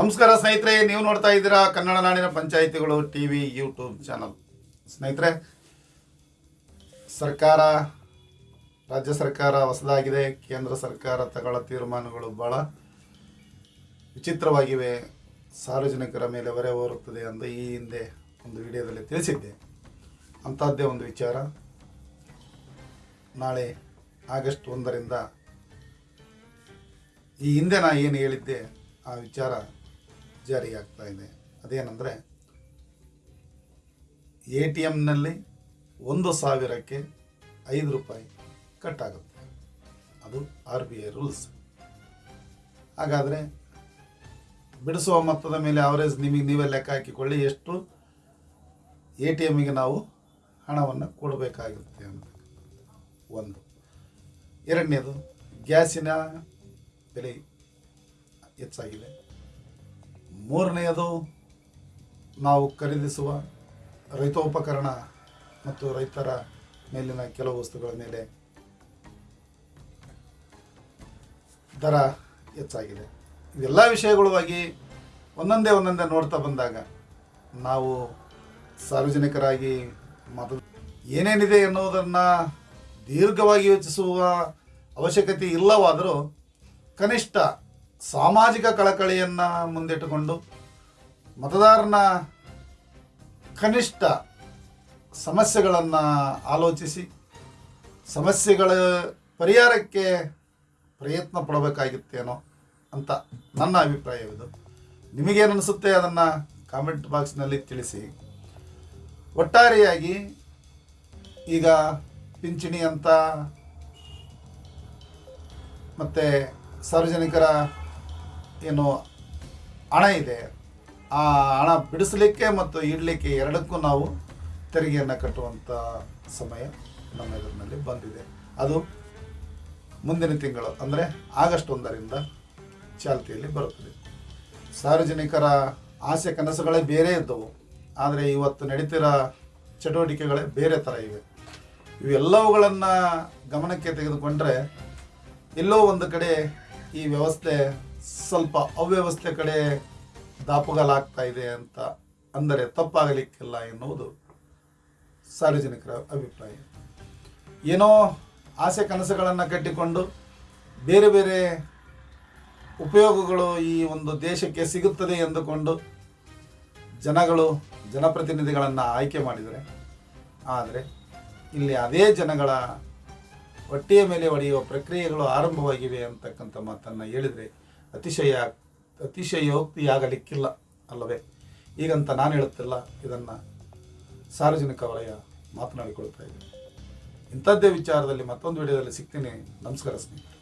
ನಮಸ್ಕಾರ ಸ್ನೇಹಿತರೆ, ನೀವು ನೋಡ್ತಾ ಇದ್ದೀರಾ ಕನ್ನಡ ನಾಡಿನ ಪಂಚಾಯಿತಿಗಳು ಟಿ ವಿ ಯೂಟ್ಯೂಬ್ ಚಾನಲ್. ಸ್ನೇಹಿತರೆ, ಸರ್ಕಾರ, ರಾಜ್ಯ ಸರ್ಕಾರ ಹೊಸದಾಗಿದೆ, ಕೇಂದ್ರ ಸರ್ಕಾರ ತಗೊಳ್ಳೋ ತೀರ್ಮಾನಗಳು ಭಾಳ ವಿಚಿತ್ರವಾಗಿವೆ. ಸಾರ್ವಜನಿಕರ ಮೇಲೆ ಹೊರೆ ಹೋರುತ್ತದೆ ಎಂದು ಈ ಹಿಂದೆ ಒಂದು ವಿಡಿಯೋದಲ್ಲಿ ತಿಳಿಸಿದ್ದೆ. ಅಂಥದ್ದೇ ಒಂದು ವಿಚಾರ. ನಾಳೆ ಆಗಸ್ಟ್ ಒಂದರಿಂದ ಈ ಹಿಂದೆ ನಾ ಏನು ಹೇಳಿದ್ದೆ, ಆ ವಿಚಾರ ಜಾರಿಯಾಗ್ತಾ ಇದೆ ಅದೇನೆಂದರೆ, ಎ ಟಿ ಎಮ್ನಲ್ಲಿ ಒಂದು ಸಾವಿರಕ್ಕೆ ಐದು ರೂಪಾಯಿ ಕಟ್ ಆಗುತ್ತೆ ಅದು ಆರ್ ಬಿ ಐ ರೂಲ್ಸ್. ಹಾಗಾದರೆ ಬಿಡಿಸುವ ಮೊತ್ತದ ಮೇಲೆ ಅವರೇಜ್ ನಿಮಗೆ ನೀವೇ ಲೆಕ್ಕ ಹಾಕಿಕೊಳ್ಳಿ, ಎಷ್ಟು ಎ ಟಿ ಎಮ್ಮಿಗೆ ನಾವು ಹಣವನ್ನು ಕೊಡಬೇಕಾಗಿರುತ್ತೆ ಅಂತ. ಒಂದು. ಎರಡನೇದು, ಗ್ಯಾಸಿನ ಬೆಲೆ ಹೆಚ್ಚಾಗಿದೆ. ಮೂರನೆಯದು ನಾವು ಖರೀದಿಸುವ ರೈತೋಪಕರಣ ಮತ್ತು ರೈತರ ಮೇಲಿನ ಕೆಲವು ವಸ್ತುಗಳ ಮೇಲೆ ದರ ಹೆಚ್ಚಾಗಿದೆ. ಇವೆಲ್ಲ ವಿಷಯಗಳಾಗಿ ಒಂದೊಂದೇ ಒಂದೊಂದೇ ನೋಡ್ತಾ ಬಂದಾಗ ನಾವು ಸಾರ್ವಜನಿಕರಾಗಿ ಮತ ಏನೇನಿದೆ ಎನ್ನುವುದನ್ನು ದೀರ್ಘವಾಗಿ ಯೋಚಿಸುವ ಅವಶ್ಯಕತೆ ಇಲ್ಲವಾದರೂ ಕನಿಷ್ಠ ಸಾಮಾಜಿಕ ಕಳಕಳಿಯನ್ನು ಮುಂದಿಟ್ಟುಕೊಂಡು ಮತದಾರನ ಕನಿಷ್ಠ ಸಮಸ್ಯೆಗಳನ್ನು ಆಲೋಚಿಸಿ, ಸಮಸ್ಯೆಗಳ ಪರಿಹಾರಕ್ಕೆ ಪ್ರಯತ್ನ ಪಡಬೇಕಾಗಿತ್ತೇನೋ ಅಂತ ನನ್ನ ಅಭಿಪ್ರಾಯವಿದು ನಿಮಗೇನು ಅನಿಸುತ್ತೆ ಅದನ್ನು ಕಾಮೆಂಟ್ ಬಾಕ್ಸ್ನಲ್ಲಿ ತಿಳಿಸಿ. ಒಟ್ಟಾರೆಯಾಗಿ ಈಗ ಪಿಂಚಣಿ ಅಂತ ಮತ್ತು ಸಾರ್ವಜನಿಕರ ಏನು ಹಣ ಇದೆ, ಆ ಹಣ ಬಿಡಿಸಲಿಕ್ಕೆ ಮತ್ತು ಇಡಲಿಕ್ಕೆ ಎರಡಕ್ಕೂ ನಾವು ತೆರಿಗೆಯನ್ನು ಕಟ್ಟುವಂಥ ಸಮಯ ನಮ್ಮ ಎದುರಿನಲ್ಲಿ ಬಂದಿದೆ. ಅದು ಮುಂದಿನ ತಿಂಗಳು, ಅಂದರೆ ಆಗಸ್ಟ್ ಒಂದರಿಂದ ಚಾಲ್ತಿಯಲ್ಲಿ ಬರುತ್ತದೆ. ಸಾರ್ವಜನಿಕರ ಆಸೆ ಕನಸುಗಳೇ ಬೇರೆ ಇದ್ದವು, ಆದರೆ ಇವತ್ತು ನಡೀತಿರೋ ಚಟುವಟಿಕೆಗಳೇ ಬೇರೆ ಥರ ಇವೆ. ಇವೆಲ್ಲವುಗಳನ್ನು ಗಮನಕ್ಕೆ ತೆಗೆದುಕೊಂಡ್ರೆ ಎಲ್ಲೋ ಒಂದು ಕಡೆ ಈ ವ್ಯವಸ್ಥೆ ಸ್ವಲ್ಪ ಅವ್ಯವಸ್ಥೆ ಕಡೆ ದಾಪುಗಾಲಾಗ್ತಾ ಇದೆ ಅಂತ ಅಂದರೆ ತಪ್ಪಾಗಲಿಕ್ಕಿಲ್ಲ ಎನ್ನುವುದು ಸಾರ್ವಜನಿಕರ ಅಭಿಪ್ರಾಯ. ಏನೋ ಆಸೆ ಕನಸುಗಳನ್ನು ಕಟ್ಟಿಕೊಂಡು ಬೇರೆ ಬೇರೆ ಉಪಯೋಗಗಳು ಈ ಒಂದು ದೇಶಕ್ಕೆ ಸಿಗುತ್ತದೆ ಎಂದುಕೊಂಡು ಜನಗಳು, ಜನಪ್ರತಿನಿಧಿಗಳನ್ನು ಆಯ್ಕೆ ಮಾಡಿದರೆ, ಆದರೆ ಇಲ್ಲಿ ಅದೇ ಜನಗಳ ಹೊಟ್ಟೆಯ ಮೇಲೆ ಒಡೆಯುವ ಪ್ರಕ್ರಿಯೆಗಳು ಆರಂಭವಾಗಿವೆ ಅಂತಕ್ಕಂಥ ಮಾತನ್ನು ಹೇಳಿದರೆ ಅತಿಶಯ, ಅತಿಶಯೋಕ್ತಿಯಾಗಲಿಕ್ಕಿಲ್ಲ ಅಲ್ಲವೇ? ಈಗಂತ ನಾನು ಹೇಳುತ್ತಿಲ್ಲ, ಇದನ್ನು ಸಾರ್ವಜನಿಕ ವಲಯ ಮಾತನಾಡಿಕೊಳ್ತಾ ಇದ್ದೀನಿ. ಇಂಥದ್ದೇ ವಿಚಾರದಲ್ಲಿ ಮತ್ತೊಂದು ವಿಡಿಯೋದಲ್ಲಿ ಸಿಗ್ತೀನಿ. ನಮಸ್ಕಾರ ಸ್ನೇಹಿತರೆ.